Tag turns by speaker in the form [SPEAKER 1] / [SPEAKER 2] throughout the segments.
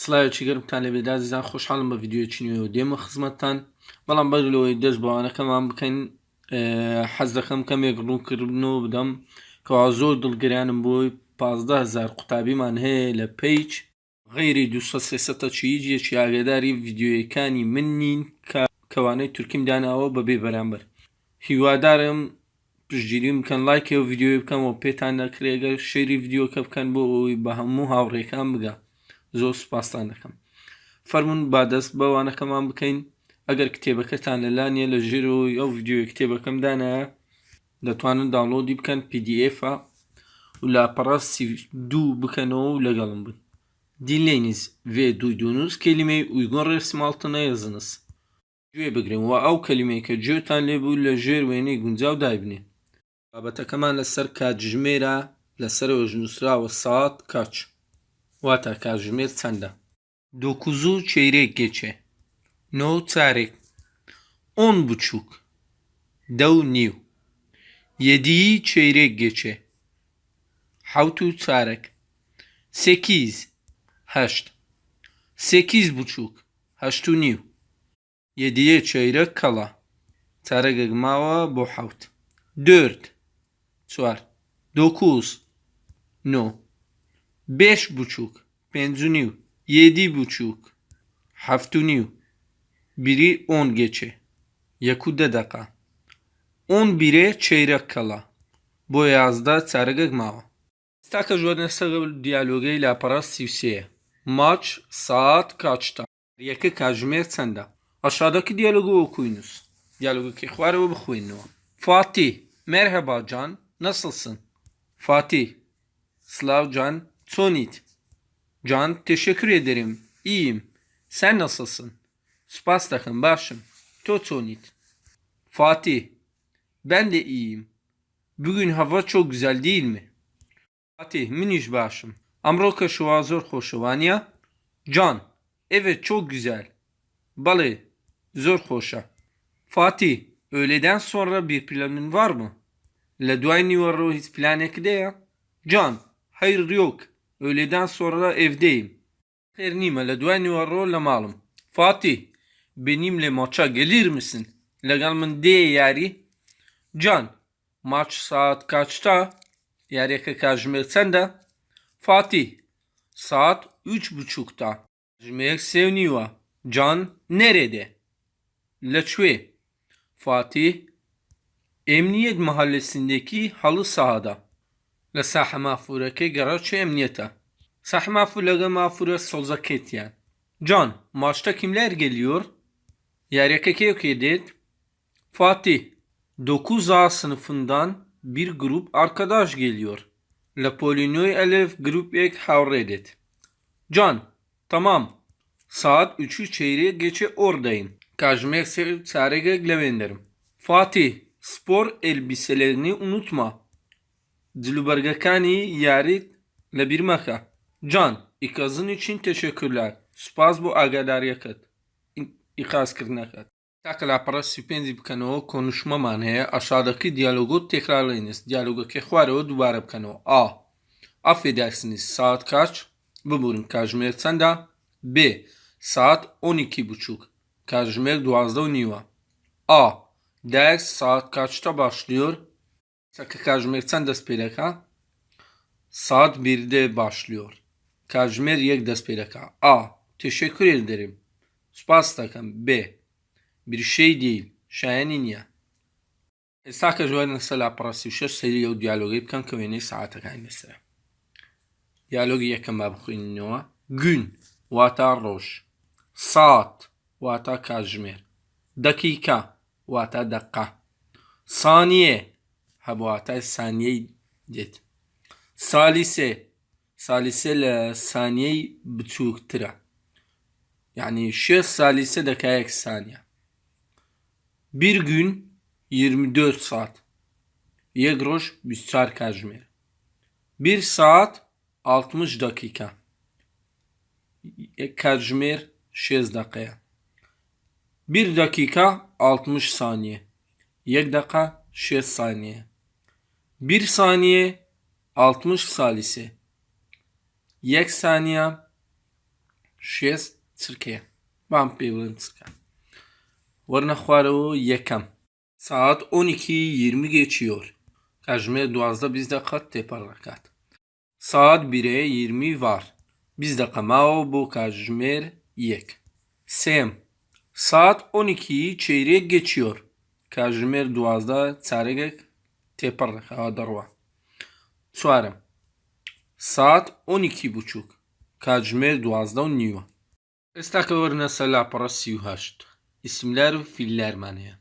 [SPEAKER 1] سڵایەکی گەرمتان لەبێت دازیزان خۆشحاڵم بە ڤیددیوکی نوێ و دێمە خزمەتتان. بەڵام بەرلەوەی دەست بەوانەکەمان بکەین حەز دەکەم کەمێک ڕوونکردنەوە بدەم کەوا زۆر دڵگریانم بۆی هزار قوتابیمان هەیە لە پیچ. غیری دوسە چیجیەکی ئاگداری ڤیددیوەکانی من نین کەوانەی تورکیم داناوە بەبێ بەرامبەر. هیوادارم پشتگیری بکەن لایکێ و ڤیددیوی بکەم و پێتان نەکرێگە شەری ڤیددیوکە بکەن بۆ ئەوی بە هەموو هاوڕێکان بگە زۆر سپاسان دەکەم. فەرمونون با دەست بەوانەکەمان بکەین. ئەگەر کتێبەکەتان لەلانە لە ژێرەوەی ئەو ڤیددیوی کتێبەکەم دانایە دەتوانن داڵۆدی بکەن PDF و لاپەڕاستی دوو بکەنەوە و لەگەڵم بن. Dinleyiniz ve duyduğunuz kelimeyi uygun resim altına yazınız. Güye بگرین و ئەو کەلیمەی کە گوێتان لێبوو لە ژێر وێنەی گونجاو دایبنێ بابەتەکەمان لەسەر کاتژمێرە لەسەرەوە ژنووسراوە سات کاچ. Vata Kazimir sende. 9'u çeyrek geçe. No tarih. 10 buçuk. Dav niv. 7'yi çeyrek geçe. Havtu tarih. 8. Haşt. 8 buçuk. Haştu niv. 7'ye çeyrek kala. Tarih gmava bu havt. 4. Suar. 9. No beş buçuk, benziniu, yedi buçuk, haftuniu, biri on geçe, yakude daka, on bire çeyrek kala, boyazda sargıgmava. İstaka jordan sarı diyalogi ile para sivsiye. Maç saat kaçta? Yakı kajmer sende. Aşağıdaki diyalogu okuyunuz. Diyalogu ki xvarı bıxuyunu. Fatih, merhaba Can, nasılsın? Fatih, Slav Can, Çonit Can teşekkür ederim. İyiyim. Sen nasılsın? Spas takım başım. Totonit. Fatih. Ben de iyiyim. Bugün hava çok güzel değil mi? Fatih miniş başım. Amroka şu azor hoşuvanya. Can. Evet çok güzel. Balı. Zor hoşa. Fatih. Öğleden sonra bir planın var mı? Le duayni var hiç plan ya. Can. Hayır yok. Öğleden sonra evdeyim. Ernime le duayni var le malum. Fatih. Benimle maça gelir misin? Legal min de yari. Can. Maç saat kaçta? Yarıya kajmer sende. Fatih. Saat üç buçukta. Jmek sevniva. Can nerede? Leçve. Fatih. Emniyet mahallesindeki halı sahada. لە ساحە مافورەکەی گەڕاچێ ئەمنیەتە ساحە مافور لەگە مافورە سۆزەکەتیان Can, maçta kimler geliyor? Yaryaka Keoke det. Fatih, 9A sınıfından bir grup arkadaş geliyor. La Polinoy Elef grup ek havredet. Can, tamam. Saat 3'ü çeyreğe geçe oradayım. Kajmek sarege levenderim. Fatih, spor elbiselerini unutma. Dilbergekani yarit le bir maka. Can, ikazın için teşekkürler. Spaz bu agadar yakıt. İkaz kırnakat. Takla para süpendi bkano konuşma manaya aşağıdaki diyalogu tekrarlayınız. Diyalogu kekvare o dubara bkano. A. Affedersiniz saat kaç? Buyurun Kajmer sende. B. Saat 12.30. Kajmer duazda oynuyor. A. Ders saat kaçta başlıyor? Çakı Kajmer çend dest? Saat 1'de başlıyor. Kajmer yek dest. A. Teşekkür ederim. Spas takım. B. Bir şey değil. Şayenin ya. Issa kajmer nasıl aparası şaş seri yav diyalogu yapkan kavini saate kayn mesela. Diyalogu yakın babuk innuva. Gün. Vata roş. Saat. Vata kajmer. Dakika. Vata dakika. Saniye. دەقا سانیە هەبواتە سانیەی دێت سالیسێ سالیسێ لە سانیەی بچووکترە Yani 6 salise dakika saniye. Bir gün 24 saat. Yegroş Büsçar Kajmer. Bir saat 60 dakika. Kajmer 6 dakika. Bir dakika 60 saniye. Yek dakika 6 saniye. 1 saniye 60 salise. Yek saniye 6 cirke. Bam peyvlin cirke. Varna o yekam. Saat 12.20 geçiyor. Kajme duazda bizde kat teparlakat. Saat 1'e 20 var. Biz Bizde kamao bu kajmer yek. Sem. Saat 12'yi çeyrek geçiyor. Kajmer duazda çaregek Teper darva. Çuarım. Saat 12.30. Kacmer duazda nyu. Estakavırna sala para siyuhaşt. İsimler filler maniye.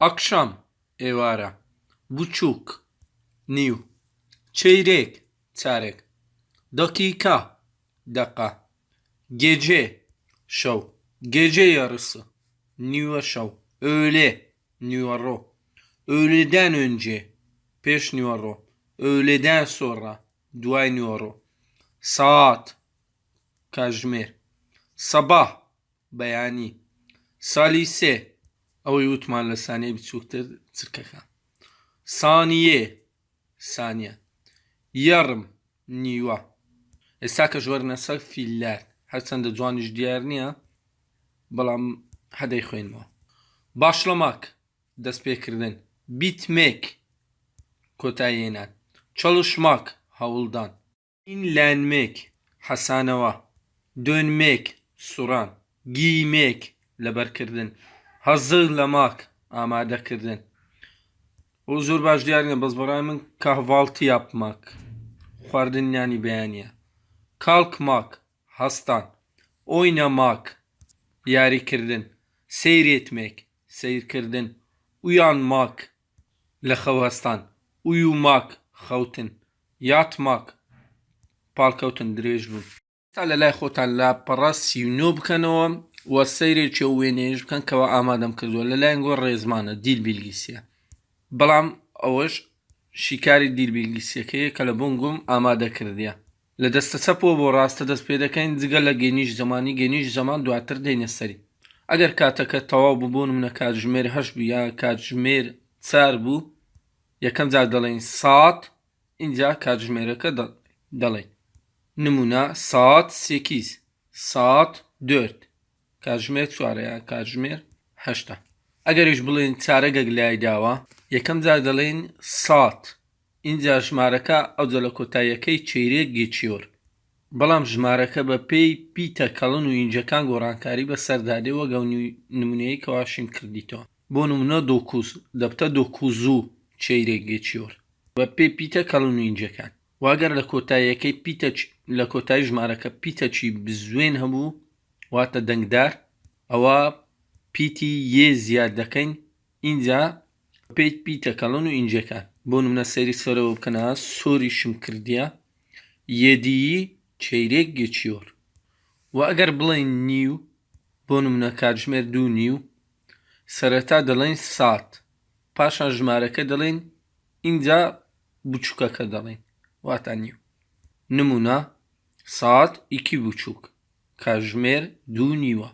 [SPEAKER 1] Akşam. Evara. Buçuk. New. Çeyrek. Çeyrek. Dakika. Daka. Gece. Şov. Gece yarısı. New show. Öğle. New ro. Öğleden önce. Peş New öğleden sonra duay New saat kajmer sabah بەیانی. سالی سێ. ئەوەی وتمان لە سانەیە بچووکتر چرکەکە. سانیێ سانیە. یەڕم. نیوە. ئێستا کە ژوەرنە سەر فیللار هەرچەندە جوانیش دیار نییە بەڵام هەدەی خوێنەوە باشڵەماک دەست پێکردن. بیتمێک. Kotayenan. Çalışmak. Havuldan. İnlenmek. Hasanova. Dönmek. Suran. Giymek. Leber kirdin. Hazırlamak. Amade kirdin. O zor başlayan biz kahvaltı yapmak. Xardın yani beğeniye. Kalkmak. Hastan. Oynamak. Yari kirdin. Seyretmek. Seyir kirdin. Uyanmak. Lehavastan. ماک لە خەوهستان وی و ماک خەوتن یات ماک پاڵکەوتن درێژ بوون تا لە لای خۆتان لا پەڕە سیونۆ بکەنەوە وە سەیرێکی وێنێژ بکەن کەەوە ئامادەم کردووە. لەلایەن گۆ ڕێزمانە دیل بیلگیسیە. بەڵام ئەوەش شیکاری دیربیلگیسیەکەیە کە لە بۆنگم ئامادە کردیە. لە دەستە چەپەوە بۆ ڕاستە دەست پێ دەکەین جگە لە گەنیش زمانی گەنیش زەمان دواتر دێنە سەری. ئەگەر کاتەکە تەواو ببوون منە کاتژمێر هەش بوو یا کاتژمێر چار بوو یەکەم جار دەڵێن سات اینجا کاتژمێرەکە دەڵێن نمونە سات سێکیز سات دۆرت. کاتژمێر چوارەیە کاتژمێر هەشتا ئەگەریش بڵێن چارەگەک لای داوە یەکەم جار دەڵێن سات. اینجا ژمارەکە ئەوجە لە کۆتاییەکەی چێرێک گێچیۆر. بەڵام ژمارەکە بە پێی پیتە کەڵن و ئینجەکان گۆڕانکاری بە سەردادەوە گەونی نمونەیە کەواشیم کردیتەوە. بۆ نمونە دۆکوز دەبتە دۆکوزوو. چێرێک گێچیۆر بە پێ پیتە کەڵن و ئینجەکان واگەر لە کۆتاییەکەی پیتە لە کۆتایی ژمارەکە پیتەچی بزوێن هەبوو واتە دەنگدار ئەوە پیتی یێ زیاد دەکەین. اینجا پێیت پیتەکەڵن و ئینجەکان بۆ منە سەری سەرەوە بکەنە سۆری شم کردیا یەدیی چەیرێک گەچیۆر و ئەگەر بڵێن نیو بۆ منە کاتژمێر دوو نیو سەرەتا دەڵێن سات. پاشان ژمارەکە دەڵێن اینجا بچووکەکە دەڵێن. واتە نیو. نمونە سات ئیکی بچووک. کاتژمێر دوو نیوە.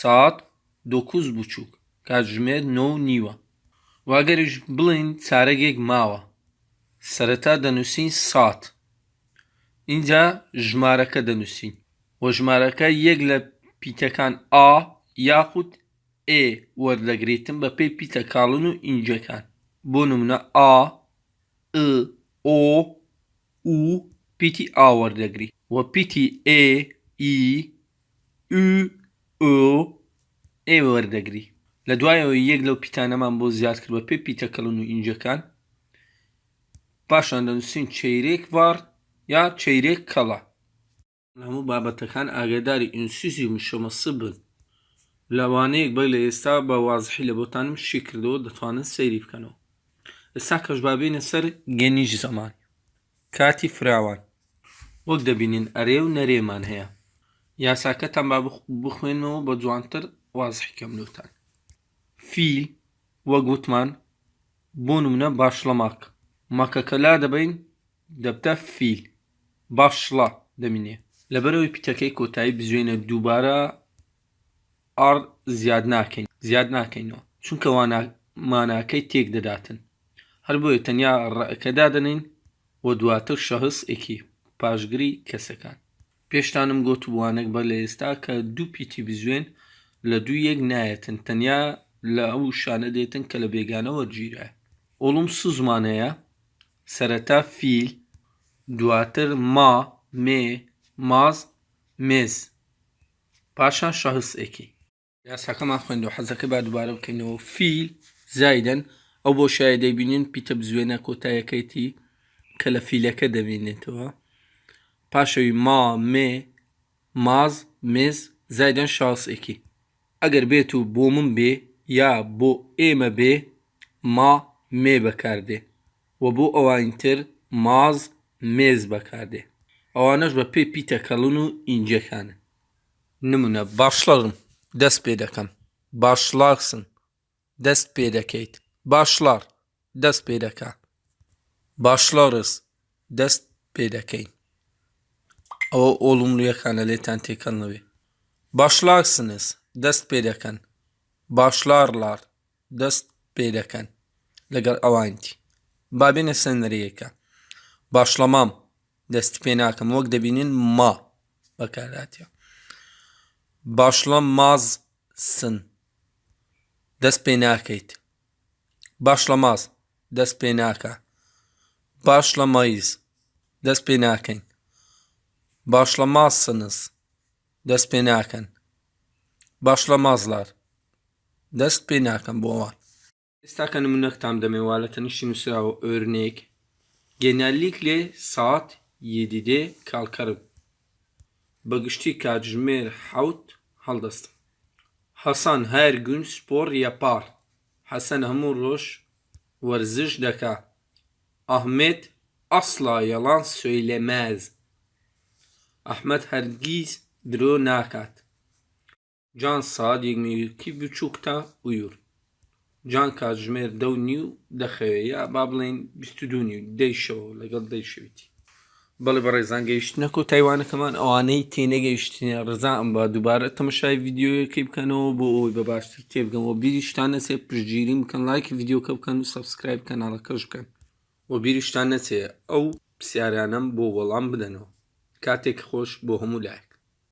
[SPEAKER 1] سات دۆکوز بچووک. کاتژمێر نۆ نیوە. واگەریش بڵین چارەگێک ماوە. سەرەتا دەنووسین سات اینجا ژمارەکە دەنووسین. وە ژمارەکە یەک لە پیتەکان ئا یاخود ئێ وەردەگریتن بە پێی پیتە کاڵن و ئینجەکان بۆ نمونە ئا ئۆ و پیتی ئاوەردەگری وە پیتی ئێ ئی ئو ئێ وەردەگری لە دوایەوە یەک لەو پیتانەمان بۆ زیاد کرد بە پێ پیتەکەڵن و ئینجەکان پاشان دەنووسین چیرێک وار یا چیرێک کەڵە هەموو بابەتەکان ئاگداری ئینسیزی مشەمەسە بن لەوانەیەک بە لە ئێستا بە وازحی لە بۆتانم شی کردەوە دەتوانن سەیری بکەنەوە. ئێستا کەش بابینە سەر گەنیش زەمان کاتی فراوان. وەک دەبینین ئەرێ و نەرێمان هەیە. یاساکەتان با بخوێنەوە بە جوانتر وازحیکەم لوتان فیل وە گوتمان بۆ نمونە باشڵەماک مەکەکەلا دەبین دەبتە فیل. باشڵە دەمینێ لەبەرەوەی پیتەکەی کۆتایی بزوێنە دووبارە ئار زیاد ناکەین زیاد ناکەینەوە. چونکە ماناکەی تێک دەداتن. هەر بۆیە تەنیا ڕەکەدا دەنین و دواتر شەهس ئێکی پاشگری کەسەکان. پێشتانم گوت وانێک بە لە ئێستا کە دوو پیتی بزوێن لە دوو یەک نایەتن. تەنیا لە ئەو شانە دێتن کە لە بێگانەوە گیرە ئۆڵم سو زمانەیە سەرەتا فیل دواتر ما مێ ماز مێز. پاشان شەهسێکی یاساکەمان خوێندەوە حەزەکە با دووبارە بکەینەوە. فیل زایدەن ئەو بۆ شایە دەیبینین پیتە بزوێنە کۆتایەکەیتی کە لە فیلەکە دەبینێتەوە. پاشەوی ما مێ ماز مێز زایدەن شاسێکی ئەگەر بێت و بۆ من بێ یا بۆ ئێمە بێ ما مێ بەکاردێ. و بۆ ئەوانتر ماز مێز بەکاردێ. ئەوانەش بە پێ پیتەکەڵن و ئینجەکانە نمونە باشڵڕم دەست پێ دەکەم باشڵاکسن دەست پێ دەکەیت باشڵار دەست پێ دەکا باشڵارس دەست پێ دەکەین ئەوە ئۆڵملویەکانە لێتان تێکەڵنەوێ باشلاکسنس دەست پێ دەکەن باشلارلار دەست پێ دەکەن لەگەڵ ئەوانتی بابێنە سەنەرەیەەکە باشڵەمام دەستی پێ ناکەم وەک دەبینین ما بەکاراتە başlamazsın. Despenakit. Başlamaz. Despenaka. Başlamayız. Despenaken. Başlamazsınız. Despenaken. Başlamazlar. Despenaken bu var. İsterken örnek tam demeyi var. Şimdi sıra örnek. Genellikle saat 7'de kalkarım. بەگشتی کاتژمێر حوت هەڵدەستم حەسان هەر گون سپۆر یەپار. حەسەن هەموو ڕۆژ وەرزش دەکا. ئەحمێت ئەسلا یەڵان سوێلەمەز ئەحمەد هەرگیز درۆ ناکات. جان ساد یەکمیکی بچووکتا ویور. جان کاتژمێر دە نی و دەخەوێ یا با بڵێن 22 دەیشەوە لەگەڵ دەیشویتی بەڵێ بە ڕێزان گەیشتنەکە و تایوانەکەمان ئەوانەی تێنەگەیشتنی ڕزان بە دووبارە تەمەشای یددیوەکەی بکەنەوە بۆ ئەوی بە باشتر تێبگەمەوە بیریشتان نەچێ پشگیری بکەن لایکی یددیوکە بکەن و سبسکرایب کەناڵەکەش بکەن. و بیریشتان نەچێ ئەو پرسیارانم بۆ وەڵام بدەنەوە. کاتێک خۆش بۆ هەموو لای.